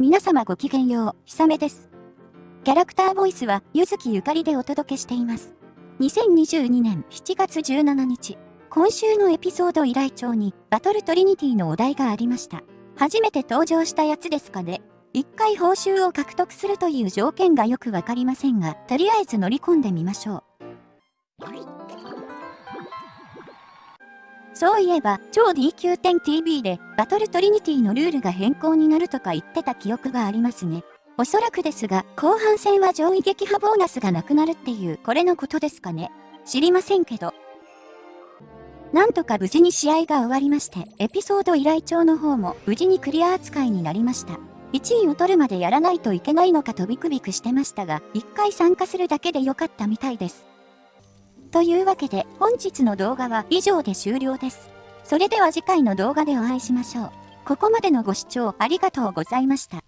皆様ごきげんよう、ひさめです。キャラクターボイスは、ゆずきゆかりでお届けしています。2022年7月17日、今週のエピソード依頼帳に、バトルトリニティのお題がありました。初めて登場したやつですかね。一回報酬を獲得するという条件がよくわかりませんが、とりあえず乗り込んでみましょう。そういえば、超 D 級点 TV で、バトルトリニティのルールが変更になるとか言ってた記憶がありますね。おそらくですが、後半戦は上位撃破ボーナスがなくなるっていう、これのことですかね。知りませんけど。なんとか無事に試合が終わりまして、エピソード依頼帳の方も無事にクリア扱いになりました。1位を取るまでやらないといけないのかとビクビクしてましたが、1回参加するだけでよかったみたいです。というわけで本日の動画は以上で終了です。それでは次回の動画でお会いしましょう。ここまでのご視聴ありがとうございました。